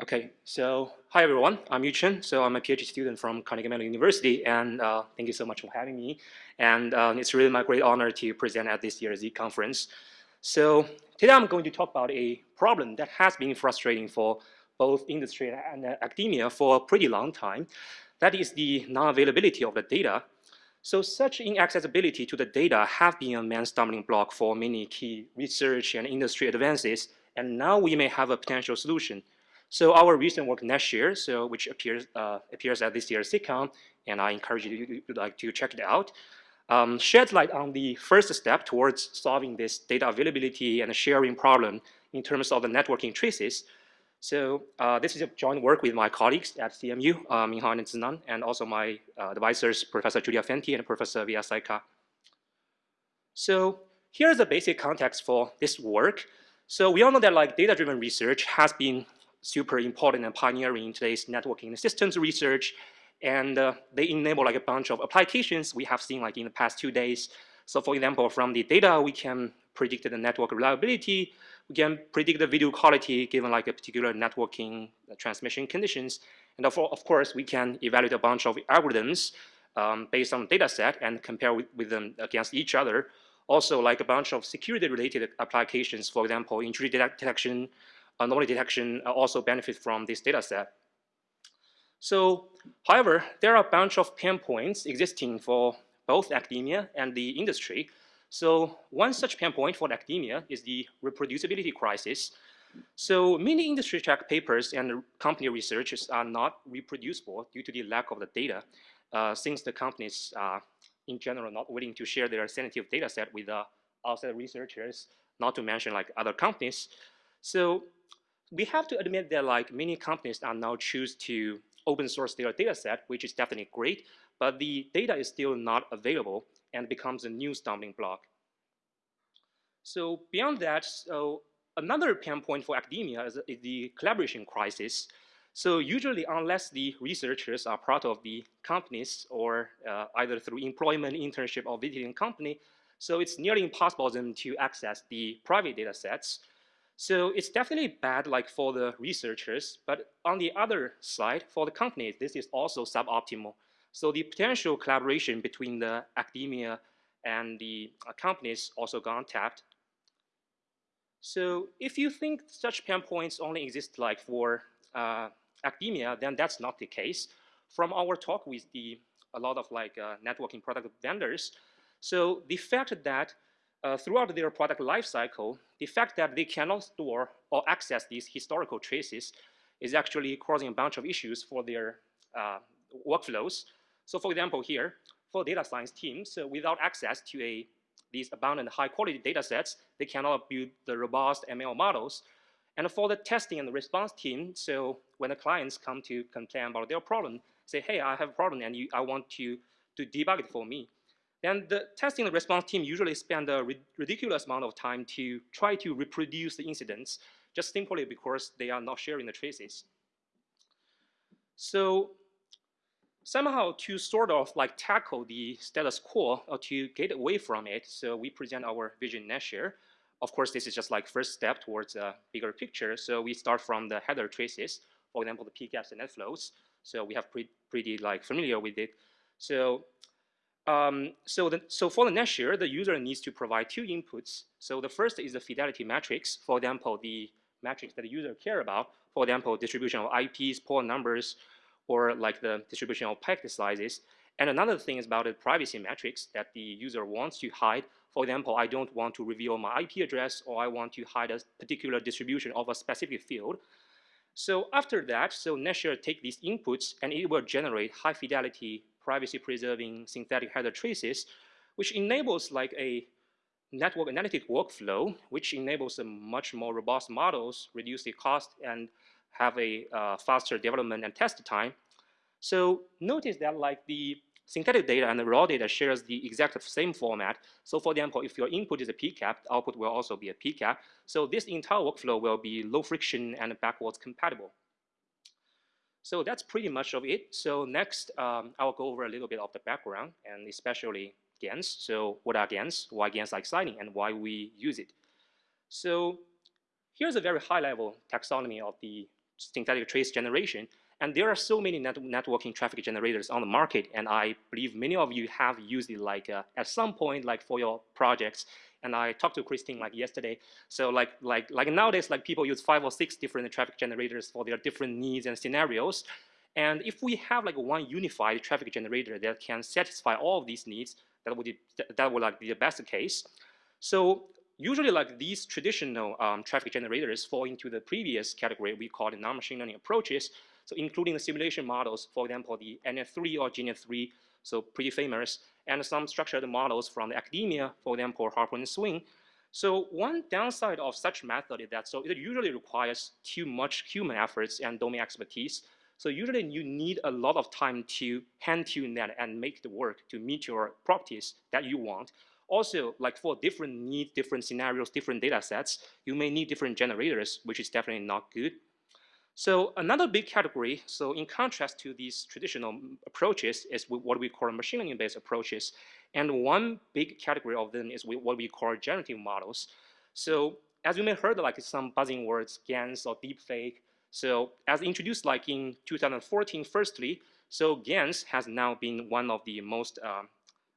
Okay, so hi everyone, I'm Yucheng. So I'm a PhD student from Carnegie Mellon University, and uh, thank you so much for having me. And um, it's really my great honor to present at this year's Zeek conference. So today I'm going to talk about a problem that has been frustrating for both industry and academia for a pretty long time. That is the non-availability of the data. So such inaccessibility to the data have been a main stumbling block for many key research and industry advances, and now we may have a potential solution. So our recent work NetShare, so which appears uh, appears at this year's SIGCOMM, and I encourage you to, like to check it out, um, sheds light on the first step towards solving this data availability and sharing problem in terms of the networking traces. So uh, this is a joint work with my colleagues at CMU, uh, Minghao and Zinan, and also my uh, advisors, Professor Giulia Fanti and Professor Vyas Sekar. So here's the basic context for this work. So we all know that like data-driven research has been super important and pioneering in today's networking systems research. And uh, they enable like a bunch of applications we have seen like in the past two days. So for example, from the data, we can predict the network reliability. We can predict the video quality given like a particular networking uh, transmission conditions. And of, of course, we can evaluate a bunch of algorithms um, based on data set and compare with, with them against each other. Also, like a bunch of security-related applications, for example, intrusion detection, anomaly detection uh, also benefit from this data set. So, however, there are a bunch of pain points existing for both academia and the industry. So one such pain point for academia is the reproducibility crisis. So many industry track papers and company researches are not reproducible due to the lack of the data, uh, since the companies are in general not willing to share their sensitive data set with uh, outside researchers, not to mention like other companies. So we have to admit that like many companies are now choose to open source their data set, which is definitely great, but the data is still not available and becomes a new stumbling block. So beyond that, so another pain point for academia is, is the collaboration crisis. So usually, unless the researchers are part of the companies or uh, either through employment, internship, or visiting company, so it's nearly impossible for them to access the private data sets. So it's definitely bad like for the researchers, but on the other side, for the companies, this is also suboptimal. So the potential collaboration between the academia and the uh, companies also gone tapped. So if you think such pain points only exist like for uh, academia, then that's not the case. From our talk with the a lot of like uh, networking product vendors, so the fact that uh, throughout their product lifecycle, the fact that they cannot store or access these historical traces is actually causing a bunch of issues for their uh, workflows. So for example here, for data science teams, so without access to a, these abundant high quality data sets, they cannot build the robust ML models. And for the testing and the response team, so when the clients come to complain about their problem, say, hey, I have a problem and you, I want you to debug it for me. Then the testing and response team usually spend a ridiculous amount of time to try to reproduce the incidents just simply because they are not sharing the traces. So somehow to sort of like tackle the status quo or to get away from it, so we present our vision NetShare. Of course, this is just like first step towards a bigger picture. So we start from the header traces, for example, the PCAPs and net flows. So we have pre pretty like familiar with it. So um, so, the, so for the NetShare, the user needs to provide two inputs. So the first is the fidelity matrix. For example, the metrics that the user care about. For example, distribution of IPs, port numbers, or like the distribution of packet sizes. And another thing is about the privacy metrics that the user wants to hide. For example, I don't want to reveal my IP address, or I want to hide a particular distribution of a specific field. So after that, so NetShare take these inputs and it will generate high fidelity privacy-preserving synthetic header traces, which enables like a network analytic workflow, which enables a much more robust models, reduce the cost, and have a uh, faster development and test time. So notice that like the synthetic data and the raw data shares the exact same format. So for example, if your input is a PCAP, the output will also be a PCAP. So this entire workflow will be low friction and backwards compatible. So that's pretty much of it. So next, um, I'll go over a little bit of the background and especially GANs. So what are GANs, why GANs are exciting, and why we use it. So here's a very high level taxonomy of the synthetic trace generation. And there are so many net networking traffic generators on the market, and I believe many of you have used it like uh, at some point, like for your projects. And I talked to Christine like yesterday. So like like like nowadays, like people use five or six different traffic generators for their different needs and scenarios. And if we have like one unified traffic generator that can satisfy all of these needs, that would be, that would like be the best case. So usually like these traditional um, traffic generators fall into the previous category we call the non-machine learning approaches. So including the simulation models, for example, the NF3 or GNF3, so pretty famous, and some structured models from the academia, for example, Harpoon and Swing. So one downside of such method is that so it usually requires too much human efforts and domain expertise. So usually you need a lot of time to hand tune that and make the work to meet your properties that you want. Also, like for different needs, different scenarios, different data sets, you may need different generators, which is definitely not good. So another big category, so in contrast to these traditional approaches, is what we call machine learning-based approaches. And one big category of them is what we call generative models. So as you may have heard like some buzzing words, GANs or deepfake. So as introduced like in 2014, firstly, so GANs has now been one of the most, uh,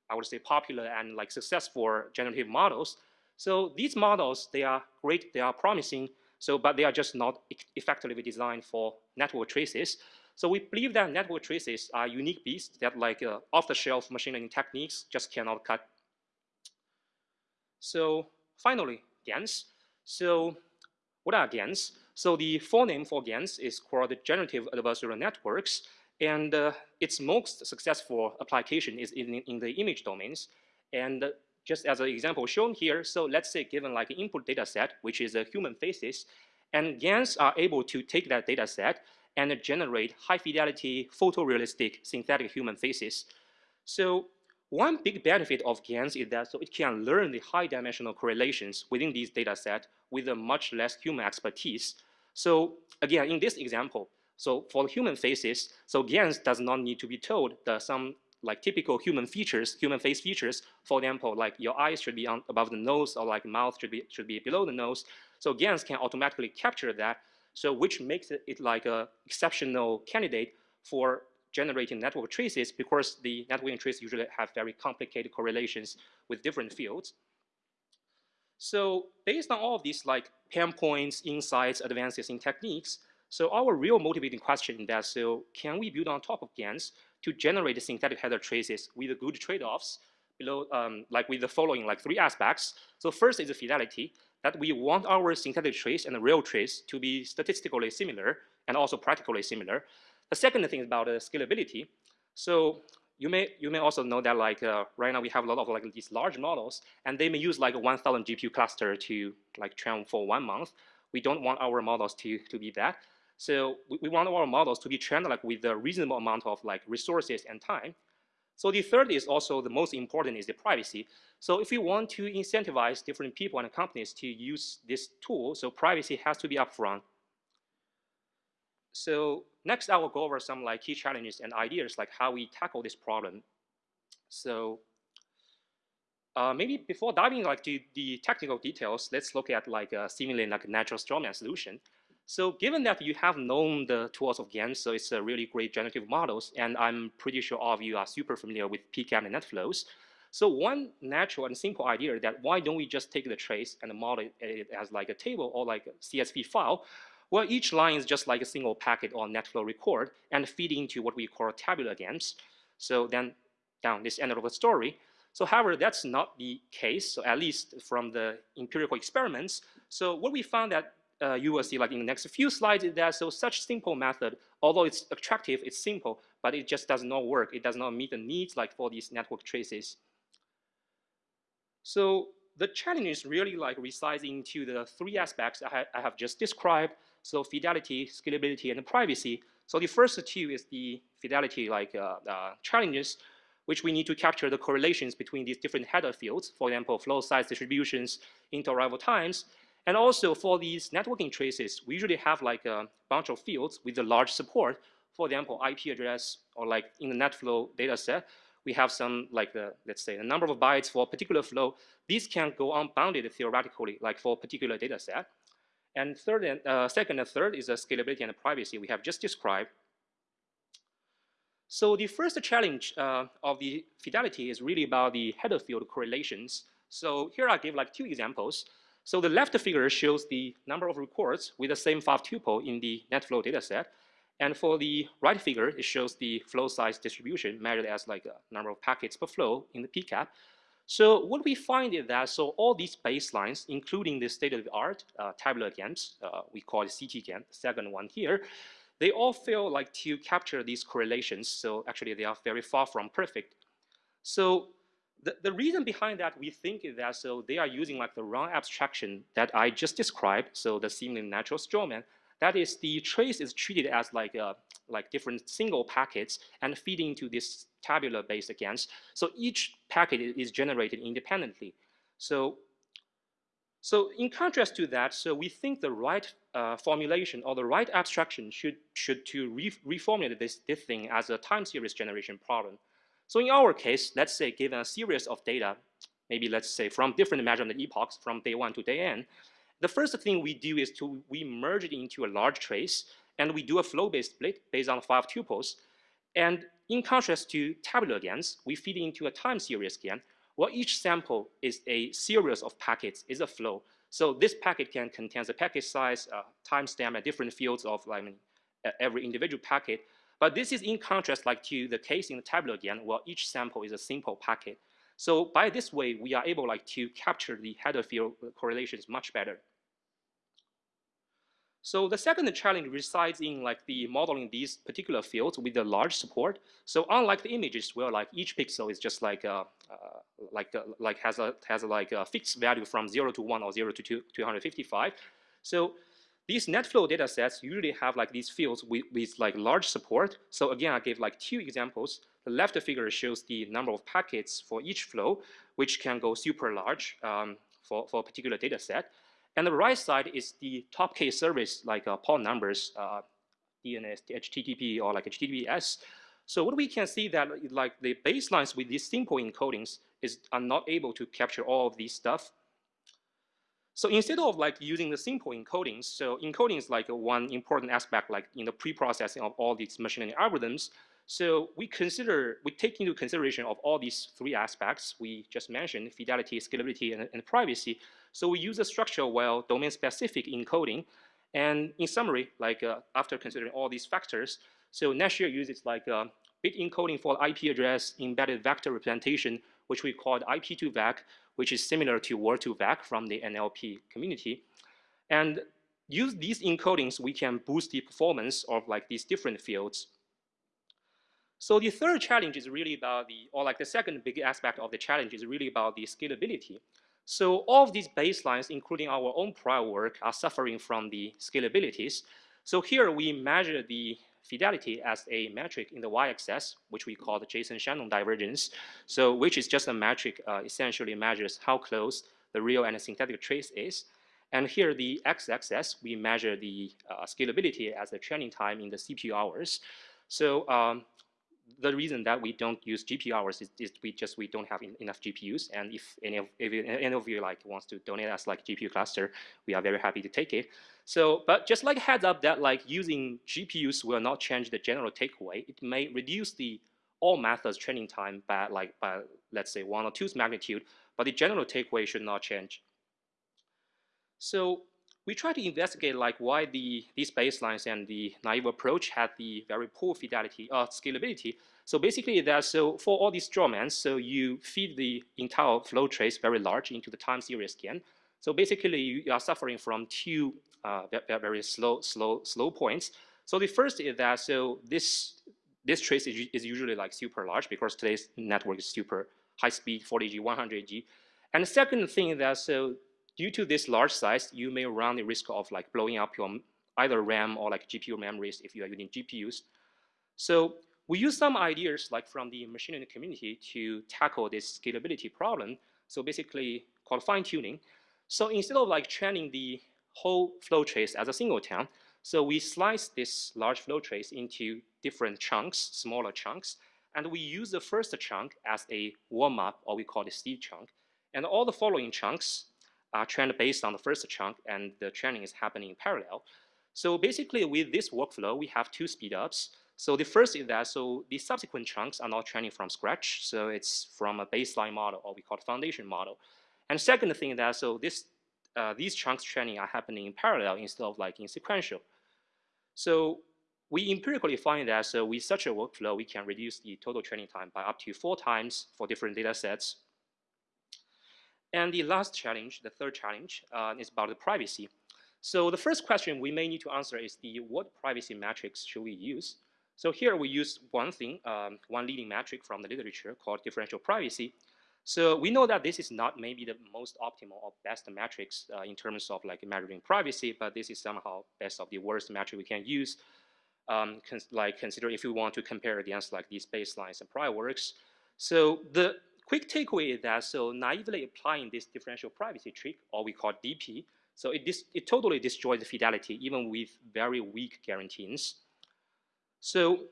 I would say, popular and like successful generative models. So these models, they are great, they are promising, so, but they are just not effectively designed for network traces. So we believe that network traces are unique beasts that like uh, off-the-shelf machine learning techniques just cannot cut. So finally, GANs. So what are GANs? So the full name for GANs is called Generative Adversarial Networks, and uh, its most successful application is in, in the image domains. And just as an example shown here, so let's say given like an input data set, which is a human faces, and GANs are able to take that data set and generate high fidelity, photorealistic synthetic human faces. So one big benefit of GANs is that so it can learn the high dimensional correlations within these data set with a much less human expertise. So again, in this example, so for human faces, so GANs does not need to be told that some like typical human features, human face features. For example, like your eyes should be on, above the nose or like mouth should be, should be below the nose. So GANs can automatically capture that, so which makes it, like a exceptional candidate for generating network traces because the networking traces usually have very complicated correlations with different fields. So based on all of these like pain points, insights, advances in techniques, so our real motivating question is that so can we build on top of GANs to generate synthetic header traces with good trade-offs below, um, like with the following like three aspects. So first is the fidelity, that we want our synthetic trace and the real trace to be statistically similar and also practically similar. The second thing is about the scalability. So you may you may also know that like uh, right now we have a lot of like these large models and they may use like a 1,000 GPU cluster to like train for one month. We don't want our models to to be that. So we, we want our models to be trained like with a reasonable amount of like resources and time. So the third is also the most important is the privacy. So if we want to incentivize different people and companies to use this tool, so privacy has to be upfront. So next I will go over some like key challenges and ideas like how we tackle this problem. So uh, maybe before diving like to the technical details, let's look at like a seemingly like natural strawman solution. So given that you have known the tools of GAN, so it's a really great generative models, and I'm pretty sure all of you are super familiar with PCAP and NetFlows. So one natural and simple idea that why don't we just take the trace and model it as like a table or like a CSV file? Well, each line is just like a single packet or NetFlow record and feed into what we call tabular GANs. So then down this end of the story. So however, that's not the case, so at least from the empirical experiments. So what we found that uh, you will see like in the next few slides is that so such simple method, although it's attractive, it's simple, but it just does not work. It does not meet the needs like for these network traces. So the challenge is really like resides into the three aspects I, ha I have just described. So fidelity, scalability, and privacy. So the first two is the fidelity like uh, uh, challenges, which we need to capture the correlations between these different header fields, for example, flow size distributions, interarrival times, and also for these networking traces, we usually have like a bunch of fields with a large support. For example, IP address or like in the NetFlow data set, we have some like the, let's say the number of bytes for a particular flow. These can go unbounded theoretically like for a particular data set. And third and uh, second and third is the scalability and privacy we have just described. So the first challenge uh, of the fidelity is really about the header field correlations. So here I give like two examples. So the left figure shows the number of records with the same five tuple in the NetFlow dataset. And for the right figure, it shows the flow size distribution measured as like a number of packets per flow in the PCAP. So what we find is that so all these baselines, including the state-of-the-art uh, tabular GANs, uh, we call it CT GAN, second one here, they all fail like to capture these correlations. So actually they are very far from perfect. So the, reason behind that we think is that so they are using like the wrong abstraction that I just described. So the seemingly natural strawman, that is the trace is treated as like a, like different single packets and feeding into this tabular based GANs. So each packet is generated independently. So, so in contrast to that, so we think the right uh, formulation or the right abstraction should, should to re reformulate this, this thing as a time series generation problem. So in our case, let's say given a series of data, maybe let's say from different measurement epochs from day one to day n, the first thing we do is to we merge it into a large trace and we do a flow-based split based on five tuples. And in contrast to tabular GANs, we feed into a time series GAN, where each sample is a series of packets, is a flow. So this packet can contain the packet size, uh, timestamp and different fields of like, every individual packet. But this is in contrast like to the case in the tabular GAN, where each sample is a simple packet. So by this way, we are able like to capture the header field correlations much better. So the second challenge resides in like the modeling these particular fields with the large support. So unlike the images where like each pixel is just like a, uh, like a, like has a has a, like a fixed value from zero to one or zero to two, 255. So these NetFlow data sets usually have like these fields with, with like large support. So again, I gave like two examples. The left figure shows the number of packets for each flow, which can go super large um, for, for a particular data set. And the right side is the top case service, like uh, port numbers, uh, DNS, HTTP, or like HTTPS. So what we can see that like the baselines with these simple encodings is are not able to capture all of these stuff. So instead of like using the simple encodings, so encoding is like one important aspect like in the pre-processing of all these machine learning algorithms. So we consider, we take into consideration of all these three aspects we just mentioned, fidelity, scalability, and, and privacy. So we use a structure well domain-specific encoding. And in summary, like uh, after considering all these factors, so NetShare uses like uh, bit encoding for IP address embedded vector representation, which we call IP2VEC, which is similar to Word2Vec from the NLP community. And use these encodings, we can boost the performance of like these different fields. So the third challenge is really about the, or like the second big aspect of the challenge is really about the scalability. So all of these baselines, including our own prior work, are suffering from the scalabilities. So here we measure the fidelity as a metric in the y-axis, which we call the Jensen-Shannon divergence. So which is just a metric uh, essentially measures how close the real and synthetic trace is. And here the x-axis, we measure the uh, scalability as the training time in the CPU hours. So um, the reason that we don't use GPU hours is, is we just we don't have in, enough GPUs. And if any of if any of you like wants to donate us like GPU cluster, we are very happy to take it. So, but just like a heads up that like using GPUs will not change the general takeaway. It may reduce the all methods training time by like by let's say one or two's magnitude, but the general takeaway should not change. So we try to investigate like why the these baselines and the naive approach had the very poor fidelity or uh, scalability. So basically that so for all these strawmans, so you feed the entire flow trace very large into the time series GAN. So basically you are suffering from two uh, very slow slow slow points. So the first is that so this this trace is, is usually like super large because today's network is super high speed 40G 100G. And the second thing is that so due to this large size, you may run the risk of like blowing up your either RAM or like GPU memories if you are using GPUs. So we use some ideas like from the machine learning community to tackle this scalability problem. So basically called fine tuning. So instead of like training the whole flow trace as a single singleton, so we slice this large flow trace into different chunks, smaller chunks, and we use the first chunk as a warm-up, or we call it seed chunk. And all the following chunks are trained based on the first chunk, and the training is happening in parallel. So basically, with this workflow, we have two speedups. So the first is that so the subsequent chunks are not training from scratch. So it's from a baseline model, or we call it foundation model. And second thing is that so this uh, these chunks training are happening in parallel instead of like in sequential. So we empirically find that so with such a workflow, we can reduce the total training time by up to four times for different data sets. And the last challenge, the third challenge, uh, is about the privacy. So the first question we may need to answer is the what privacy metrics should we use? So here we use one thing, um, one leading metric from the literature called differential privacy. So we know that this is not maybe the most optimal or best metrics uh, in terms of like measuring privacy, but this is somehow best of the worst metric we can use. Um, cons like consider if we want to compare against like these baselines and prior works. So the quick takeaway is that so naively applying this differential privacy trick, or we call DP, so it, it totally destroys the fidelity even with very weak guarantees. So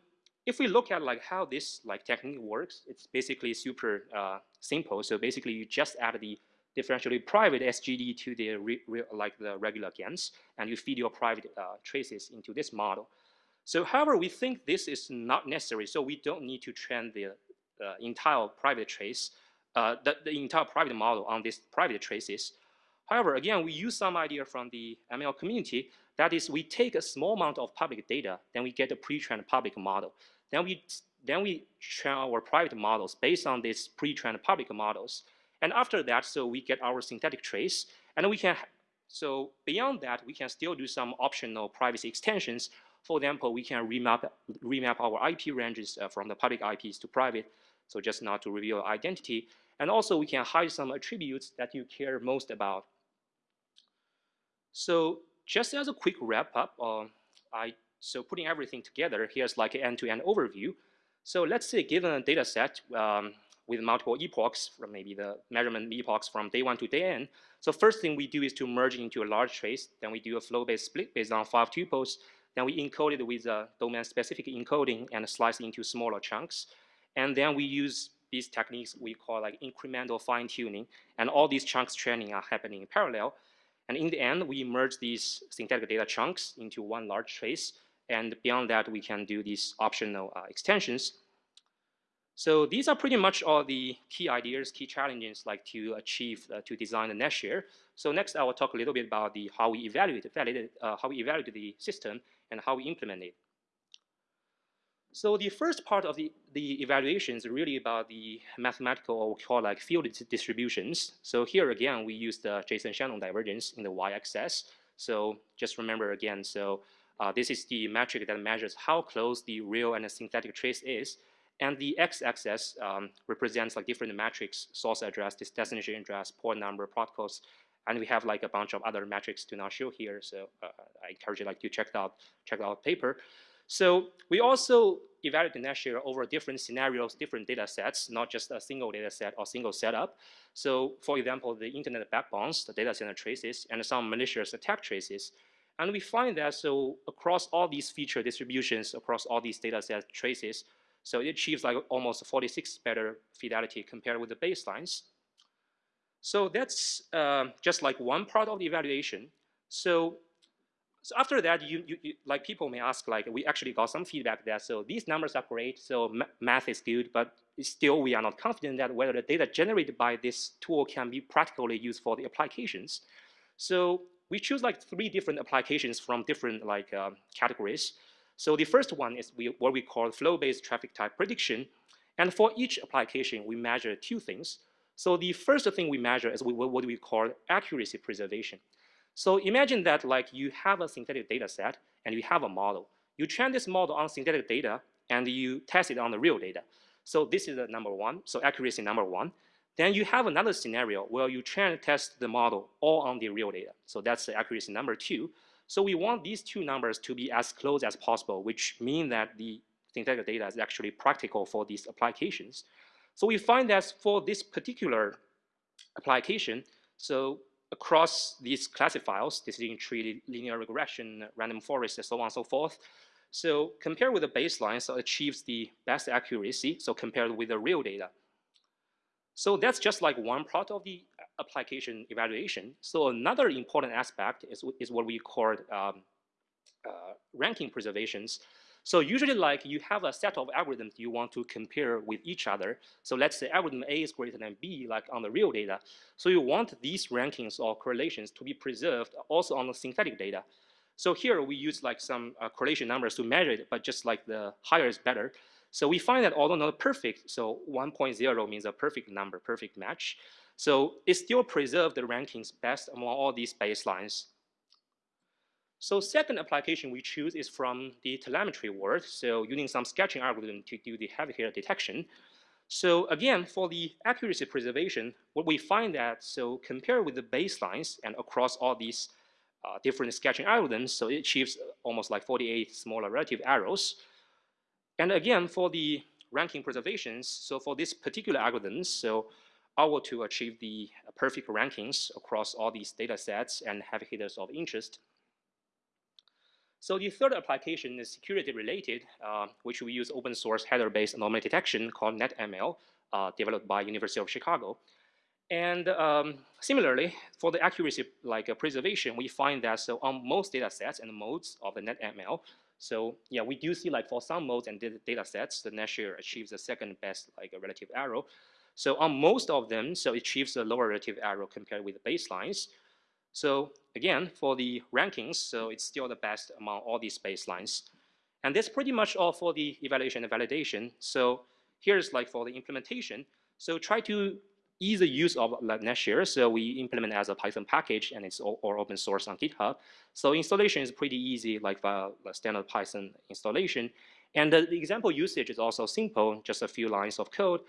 if we look at like how this like technique works, it's basically super uh, simple. So basically, you just add the differentially private SGD to the like the regular GANs, and you feed your private uh, traces into this model. So however, we think this is not necessary, so we don't need to train the uh, entire private trace, uh, the, the entire private model on these private traces. However, again, we use some idea from the ML community. That is, we take a small amount of public data, then we get a pre-trained public model. Then we, then we train our private models based on these pre-trained public models. And after that, so we get our synthetic trace, and we can, so beyond that, we can still do some optional privacy extensions. For example, we can remap, remap our IP ranges uh, from the public IPs to private, so just not to reveal identity. And also, we can hide some attributes that you care most about. So just as a quick wrap up, uh, I so putting everything together, here's like an end-to-end -end overview. So let's say given a data set um, with multiple epochs, from maybe the measurement epochs from day one to day n. So first thing we do is to merge into a large trace. Then we do a flow-based split based on five tuples. Then we encode it with a domain-specific encoding and slice into smaller chunks. And then we use these techniques we call like incremental fine-tuning. And all these chunks training are happening in parallel. And in the end, we merge these synthetic data chunks into one large trace. And beyond that, we can do these optional uh, extensions. So these are pretty much all the key ideas, key challenges like to achieve, uh, to design the Netshare. So next, I will talk a little bit about the how we evaluate, validate, uh, how we evaluate the system and how we implement it. So the first part of the, the evaluation is really about the mathematical or we call like field distributions. So here again, we use the Jensen-Shannon divergence in the y-axis. So just remember again, so uh, this is the metric that measures how close the real and the synthetic trace is. And the x-axis um, represents like different metrics, source address, destination address, port number, protocols, and we have like a bunch of other metrics to not show here. So uh, I encourage you like to check out check out paper. So we also evaluate the Netshare over different scenarios, different data sets, not just a single data set or single setup. So for example, the internet backbones, the data center traces, and some malicious attack traces. And we find that so across all these feature distributions, across all these data set traces, so it achieves like almost 46 better fidelity compared with the baselines. So that's uh, just like one part of the evaluation. So so after that, you, you, you, like people may ask, like we actually got some feedback that so these numbers are great, so math is good, but still we are not confident that whether the data generated by this tool can be practically used for the applications. So we choose like three different applications from different like uh, categories. So the first one is we, what we call flow-based traffic type prediction. And for each application, we measure two things. So the first thing we measure is what we call accuracy preservation. So imagine that like you have a synthetic data set and you have a model. You train this model on synthetic data and you test it on the real data. So this is the number one, so accuracy number one. Then you have another scenario where you train and test the model all on the real data. So that's the accuracy number two. So we want these two numbers to be as close as possible, which means that the synthetic data is actually practical for these applications. So we find that for this particular application, so across these classifiers, decision tree, linear regression, random forest, and so on and so forth. So compared with the baseline, so achieves the best accuracy, so compared with the real data. So that's just like one part of the application evaluation. So another important aspect is, is what we call um, uh, ranking preservations. So usually like you have a set of algorithms you want to compare with each other. So let's say algorithm A is greater than B like on the real data. So you want these rankings or correlations to be preserved also on the synthetic data. So here we use like some uh, correlation numbers to measure it, but just like the higher is better. So we find that although not perfect, so 1.0 means a perfect number, perfect match. So it still preserves the rankings best among all these baselines. So second application we choose is from the telemetry world. So using some sketching algorithm to do the heavy hitter detection. So again, for the accuracy preservation, what we find that, so compared with the baselines and across all these uh, different sketching algorithms, so it achieves almost like 48 smaller relative errors. And again, for the ranking preservations, so for this particular algorithms, so our to achieve the perfect rankings across all these data sets and heavy hitters of interest. So the third application is security related, uh, which we use open source header-based anomaly detection called NetML, uh, developed by University of Chicago. And um, similarly, for the accuracy like uh, preservation, we find that so on most data sets and modes of the NetML, so yeah, we do see like for some modes and data sets, the NetShare achieves the second best like a relative error. So on most of them, so it achieves a lower relative error compared with the baselines. So again, for the rankings, so it's still the best among all these baselines. And that's pretty much all for the evaluation and validation. So here's like for the implementation. So try to the use of NetShare. So we implement as a Python package and it's all, open source on GitHub. So installation is pretty easy, like the standard Python installation. And the, the example usage is also simple, just a few lines of code.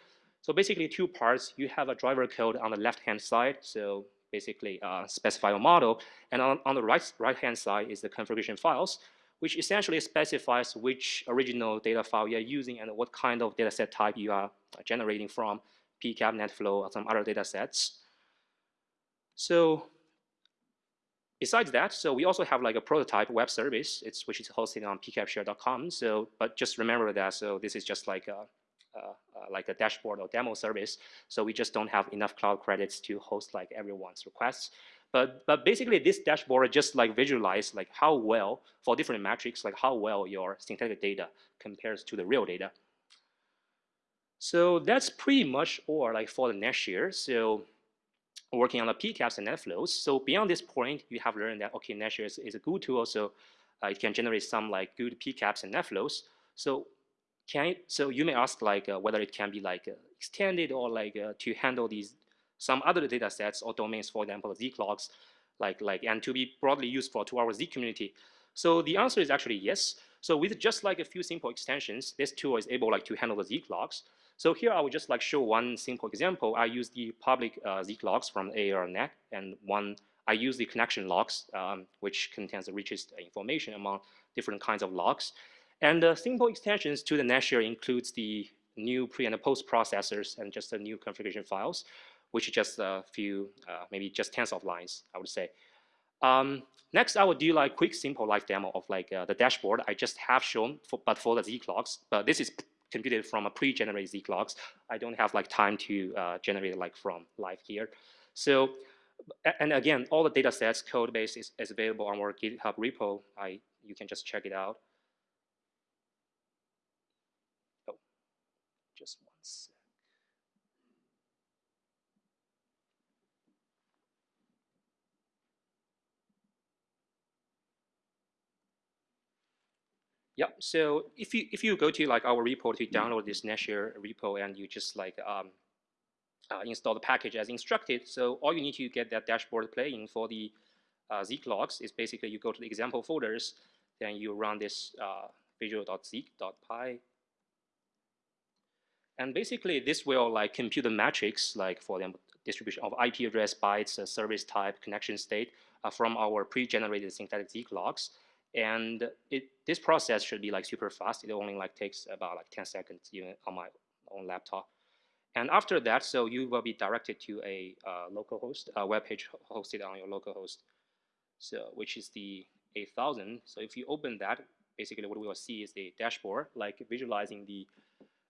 So basically two parts, you have a driver code on the left-hand side. So basically uh, specify a model. And on, on the right, right-hand side is the configuration files, which essentially specifies which original data file you're using and what kind of data set type you are generating from, PCAP, NetFlow, or some other data sets. So besides that, so we also have like a prototype web service, it's, which is hosted on pcapshare.com. So, but just remember that, so this is just like a, uh, uh, like a dashboard or demo service. So we just don't have enough cloud credits to host like everyone's requests. But, but basically this dashboard just like visualize like how well, for different metrics, like how well your synthetic data compares to the real data. So that's pretty much all like for the NetShare. So working on the PCAPs and NetFlows. So beyond this point, you have learned that, okay, NetShare is, is a good tool. So uh, it can generate some like good PCAPs and NetFlows. So can it, so you may ask like uh, whether it can be like uh, extended or like uh, to handle these some other data sets or domains, for example, Zeek logs, like like and to be broadly used for to our Zeek community. So the answer is actually yes. So with just like a few simple extensions, this tool is able like to handle the Zeek logs. So here I would just like show one simple example. I use the public uh, Zeek logs from ARNet, and one I use the connection logs, um, which contains the richest information among different kinds of logs. And the simple extensions to the NetShare includes the new pre and post processors and just the new configuration files, which is just a few, uh, maybe just tens of lines, I would say. Um, next, I will do like quick, simple live demo of like uh, the dashboard I just have shown, for, but for the Zeek logs. But this is computed from a pre-generated Zeek logs. I don't have like time to uh, generate like from live here. So, and again, all the data sets, code base is, is available on our GitHub repo. I, you can just check it out. Just one sec. Yeah, so if you if you go to like our repo to download this NetShare repo and you just like um, uh, install the package as instructed, so all you need to get that dashboard playing for the uh, Zeek logs is basically you go to the example folders, then you run this uh, visual.zeek.py and basically, this will like compute the metrics, like for the distribution of IP address, bytes, uh, service type, connection state uh, from our pre-generated synthetic Zeek logs. And it, this process should be like super fast. It only like takes about like 10 seconds even on my own laptop. And after that, so you will be directed to a uh, localhost, a web page hosted on your localhost, so which is the 8000. So if you open that, basically what we will see is the dashboard, like visualizing the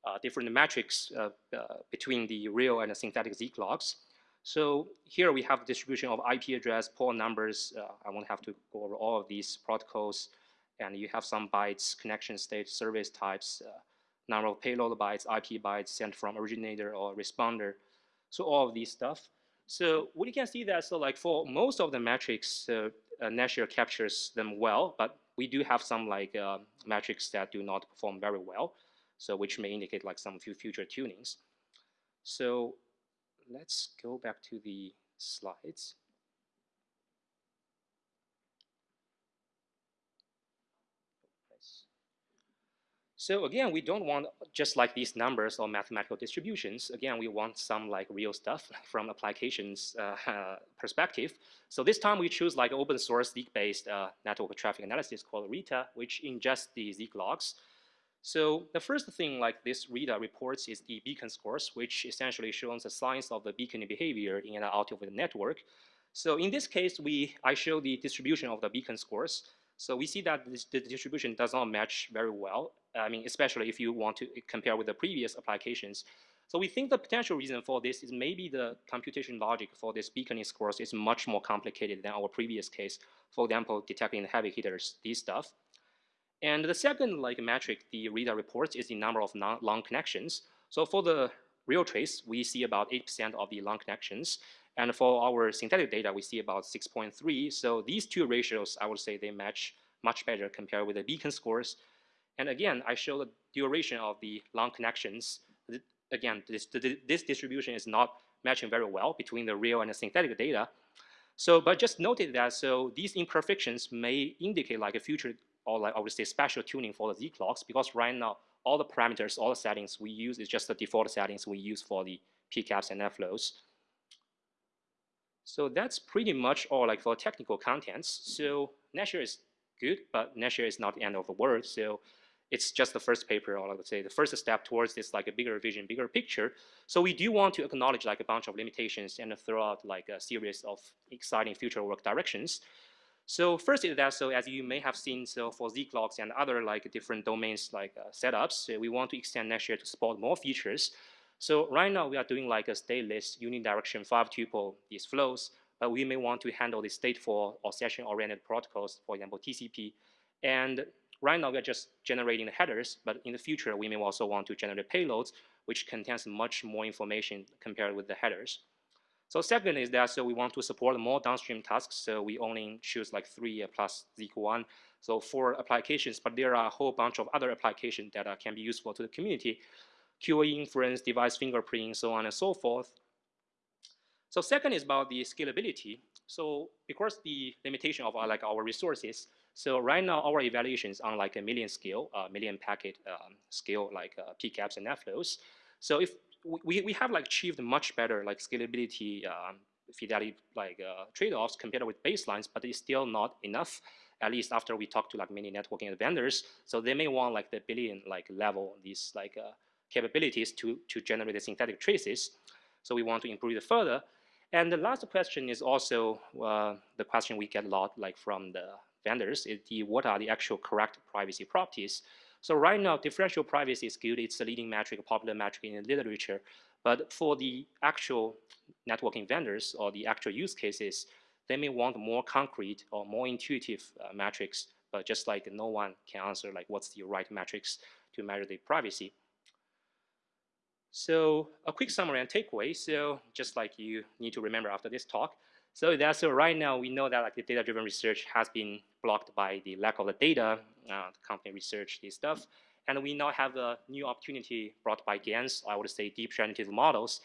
uh, different metrics uh, uh, between the real and the synthetic Zeek logs. So here we have distribution of IP address, port numbers. I won't have to go over all of these protocols. And you have some bytes, connection state, service types, number of payload bytes, IP bytes sent from originator or responder. So all of these stuff. So what you can see that, so like for most of the metrics, uh, uh, captures them well, but we do have some like uh, metrics that do not perform very well so which may indicate like some few future tunings. So let's go back to the slides. So again, we don't want just like these numbers or mathematical distributions. Again, we want some like real stuff from applications uh, perspective. So this time we choose like open source Zeek-based uh, network traffic analysis called RITA, which ingests the Zeek logs so the first thing like this RITA reports is the beacon scores, which essentially shows the signs of the beacon behavior in and out of the network. So in this case, we I show the distribution of the beacon scores. So we see that this, the distribution does not match very well. I mean, especially if you want to compare with the previous applications. So we think the potential reason for this is maybe the computation logic for this beaconing scores is much more complicated than our previous case. For example, detecting the heavy hitters, these stuff. And the second like metric the RITA reports is the number of long connections. So for the real trace, we see about 8% of the long connections. And for our synthetic data, we see about 6.3. So these two ratios, I would say they match much better compared with the beacon scores. And again, I show the duration of the long connections. Again, this, this distribution is not matching very well between the real and the synthetic data. So, but just noted that, so these imperfections may indicate like a future or like I would say special tuning for the Zeek logs because right now all the parameters, all the settings we use is just the default settings we use for the PCAPs and NetFlows. So that's pretty much all like for technical contents. So NetShare is good, but NetShare is not the end of the world. So it's just the first paper, or I would say the first step towards this like a bigger vision, bigger picture. So we do want to acknowledge like a bunch of limitations and throw out like a series of exciting future work directions. So first is that, so as you may have seen, so for Zeek logs and other like different domains like uh, setups, we want to extend NetShare to support more features. So right now we are doing like a stateless unidirection five tuple these flows, but we may want to handle the stateful or session-oriented protocols, for example, TCP. And right now we are just generating the headers, but in the future we may also want to generate payloads, which contains much more information compared with the headers. So second is that so we want to support more downstream tasks. So we only choose like three plus Zeek one. So four applications, but there are a whole bunch of other applications that uh, can be useful to the community. QoE inference, device fingerprinting, so on and so forth. So second is about the scalability. So because the limitation of our, like our resources, so right now our evaluation is on like a million scale, uh, million packet um, scale, like uh, PCAPs and NetFlows. So if we, we have like achieved much better like scalability um, fidelity like uh, trade-offs compared with baselines, but it's still not enough. At least after we talk to like many networking vendors, so they may want like the billion like level these like uh, capabilities to to generate the synthetic traces. So we want to improve it further. And the last question is also uh, the question we get a lot like from the vendors is the what are the actual correct privacy properties so right now, differential privacy is good. It's the leading metric, popular metric in the literature. But for the actual networking vendors or the actual use cases, they may want more concrete or more intuitive uh, metrics, but just like no one can answer like what's the right metrics to measure the privacy. So a quick summary and takeaway. So just like you need to remember after this talk, so that's so right now we know that like the data-driven research has been blocked by the lack of the data. Uh, the company research this stuff, and we now have a new opportunity brought by GANs. I would say deep generative models.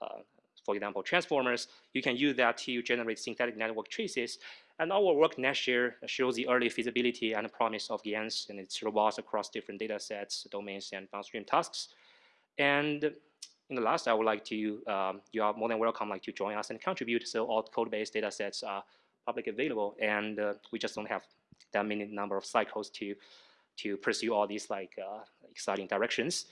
Uh, for example, transformers. You can use that to generate synthetic network traces. And our work NetShare shows the early feasibility and promise of GANs and its robust across different data sets, domains, and downstream tasks. And in the last, I would like to, um, you are more than welcome like to join us and contribute. So all code-based data sets are publicly available and uh, we just don't have that many number of cycles to, to pursue all these like uh, exciting directions.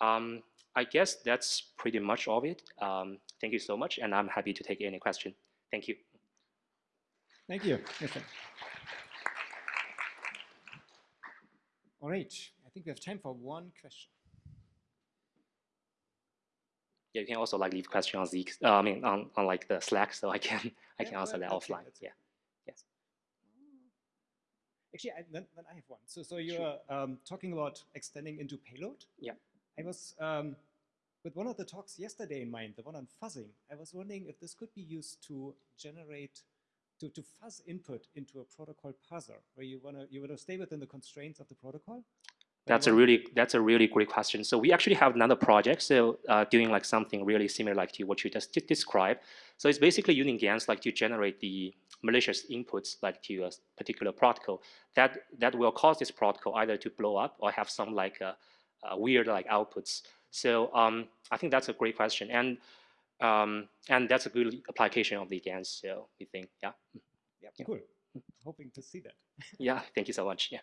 Um, I guess that's pretty much all of it. Um, thank you so much and I'm happy to take any question. Thank you. Thank you. All right, I think we have time for one question. Yeah, you can also like leave question on Zeek. Uh, I mean, on, on like the Slack, so I can I Yeah, can answer that it, offline. Yeah. Yes. Actually, I, then, then I have one. So, so you're um, talking about extending into payload. Yeah. I was um, with one of the talks yesterday in mind, the one on fuzzing. I was wondering if this could be used to generate, to, to fuzz input into a protocol parser, where you wanna you wanna stay within the constraints of the protocol. But you That's a really that's a really great question. So we actually have another project, so uh, doing like something really similar like to what you just described. So it's basically using GANs like to generate the malicious inputs like to a s- particular protocol that that will cause this protocol either to blow up or have some like uh, uh, weird like outputs. So um, I think that's a great question, and um, and that's a good application of the GANs. So we think, yeah, Yeah, Yeah. cool. Hoping to see that. yeah. Thank you so much. Yeah,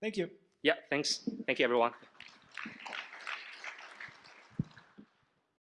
Thank you. Yeah. Thanks. Thank you, everyone.